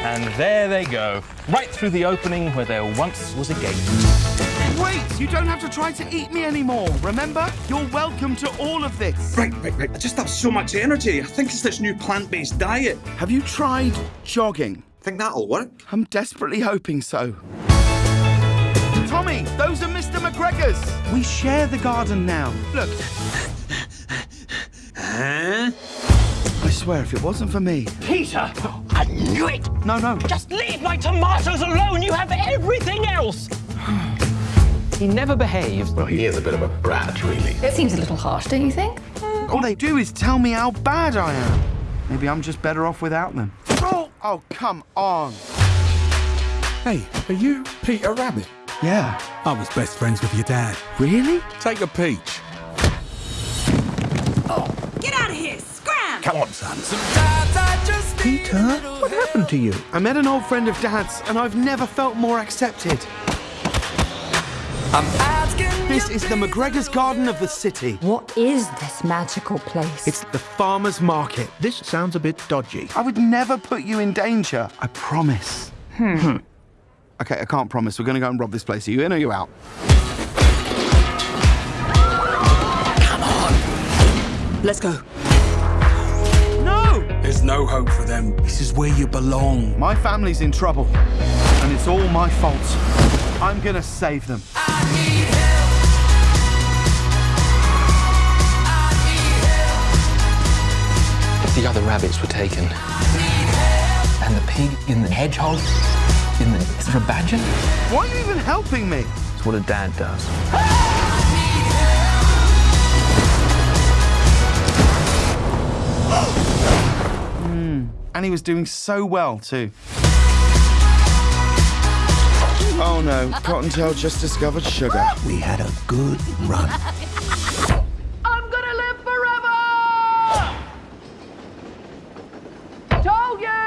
And there they go, right through the opening where there once was a gate. Wait, you don't have to try to eat me anymore, remember? You're welcome to all of this. Right, right, right. I just have so much energy. I think it's this new plant-based diet. Have you tried jogging? Think that'll work? I'm desperately hoping so. Tommy, those are Mr. McGregor's. We share the garden now. Look, swear if it wasn't for me. Peter! I knew it! No, no. Just leave my tomatoes alone! You have everything else! he never behaves. Well, he is a bit of a brat, really. It seems a little harsh, don't you think? All they do is tell me how bad I am. Maybe I'm just better off without them. Oh, oh come on. Hey, are you Peter Rabbit? Yeah. I was best friends with your dad. Really? Take a peach. Oh, get out of here! Scram! Come on, son. Peter, what happened to you? I met an old friend of Dad's, and I've never felt more accepted. This is the McGregor's Garden of the city. What is this magical place? It's the farmer's market. This sounds a bit dodgy. I would never put you in danger. I promise. Hmm. Okay, I can't promise. We're going to go and rob this place. Are you in or are you out? Come on. Let's go. No! There's no hope for them. This is where you belong. My family's in trouble, and it's all my fault. I'm going to save them. If the other rabbits were taken. And the pig in the hedgehog? In the. Is there a badger? Why are you even helping me? It's what a dad does. and he was doing so well too. Oh no, Cottontail just discovered sugar. We had a good run. I'm gonna live forever! Told you!